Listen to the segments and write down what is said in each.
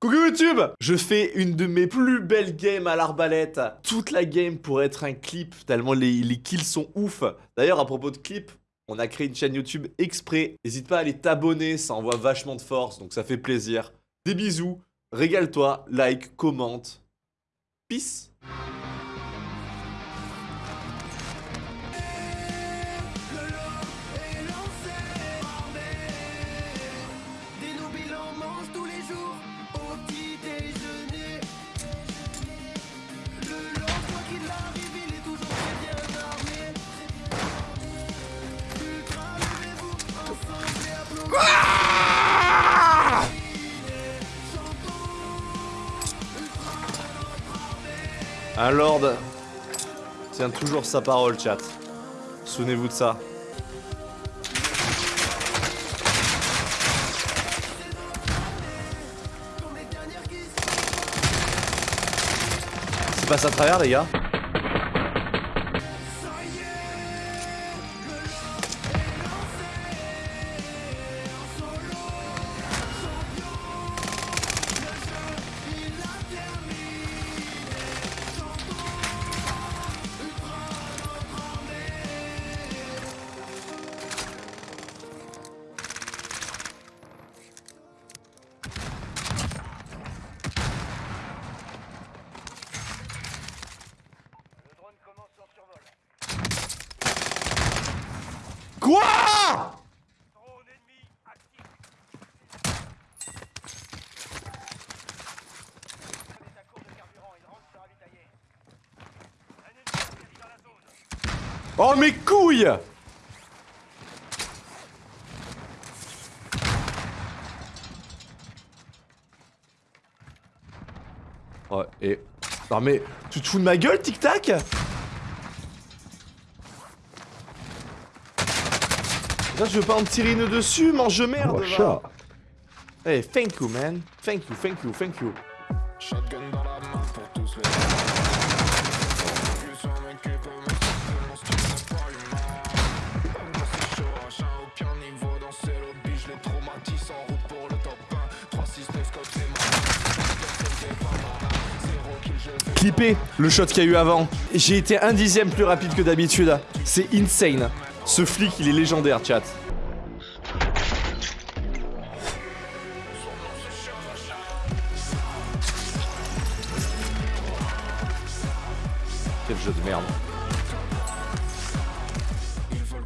Coucou YouTube Je fais une de mes plus belles games à l'arbalète. Toute la game pour être un clip, tellement les, les kills sont ouf. D'ailleurs, à propos de clips, on a créé une chaîne YouTube exprès. N'hésite pas à aller t'abonner, ça envoie vachement de force, donc ça fait plaisir. Des bisous, régale-toi, like, commente. Peace Un lord tient toujours sa parole, chat. Souvenez-vous de ça. Passe à travers, les gars? Oh mes couilles! Oh et... Non mais... Tu te fous de ma gueule, Tic Là je veux pas en tirer une dessus, mange merde Oh, chat. Hey, thank you man. Thank you, thank you, thank you. Shotgun dans la main pour tous les Vu sur un mec qui peut me sortir mon style n'est pas humain Dans ces shows, j'ai aucun niveau dans ces lobbies Je les traumatise en route pour le top 1 3 6 9 comme c'est ma Personne pas malin Zéro kill je vais Clippé le shot qu'il y a eu avant. J'ai été un dixième plus rapide que d'habitude. C'est insane. Ce flic, il est légendaire, chat. Quel jeu de merde. Ils veulent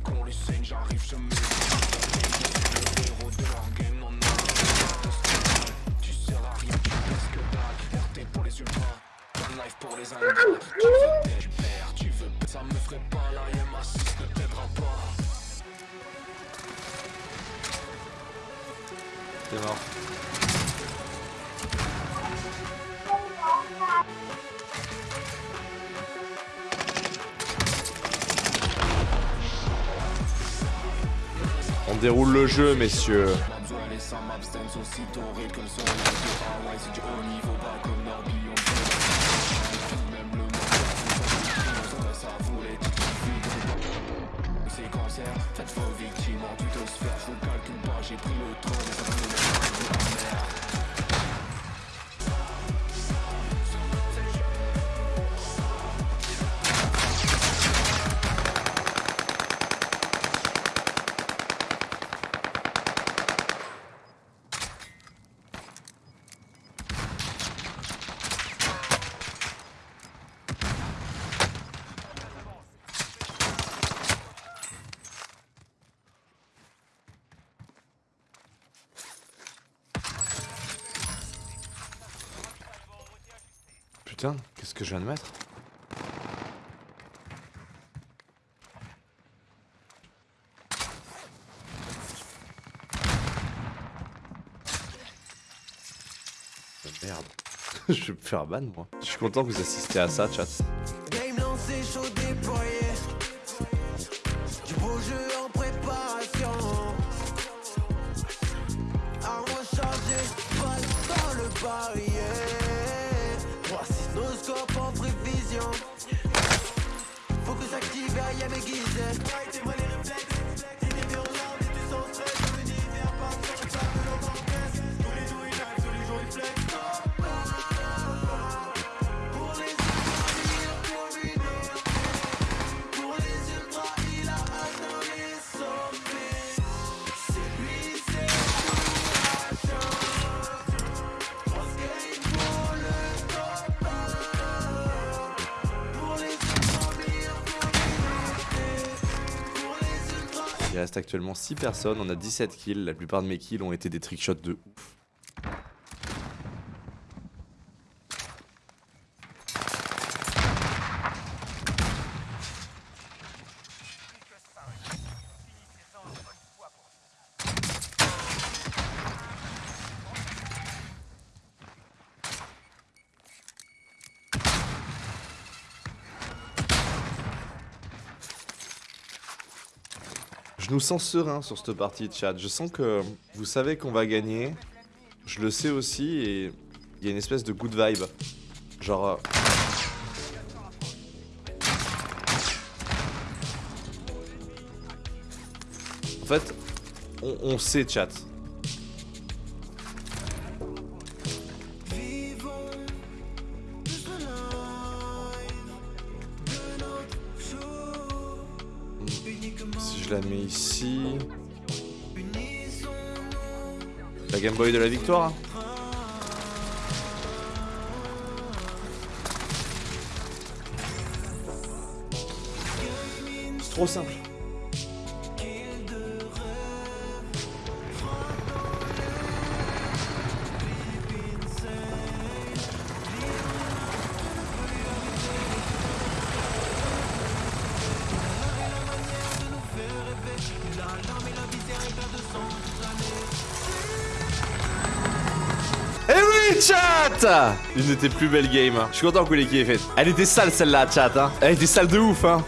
monde ça ça voulait C'est cancer, faites vos victimes en tutosphère Je vous Putain, qu'est-ce que je viens de mettre Merde. je vais me faire ban moi. Je suis content que vous assistiez à ça, chat. Right. Reste actuellement 6 personnes, on a 17 kills, la plupart de mes kills ont été des trickshots de ouf. Nous sens serein sur cette partie chat. Je sens que vous savez qu'on va gagner. Je le sais aussi et il y a une espèce de good vibe. Genre... euh, En fait, on sait chat. La mets ici... La Game Boy de la victoire hein. C'est trop simple. Eh oui, chat Une de tes plus belles games. hein. Je suis content que l'équipe ait faite. Elle était sale celle-là, chat. Hein. Elle était sale de ouf. Hein.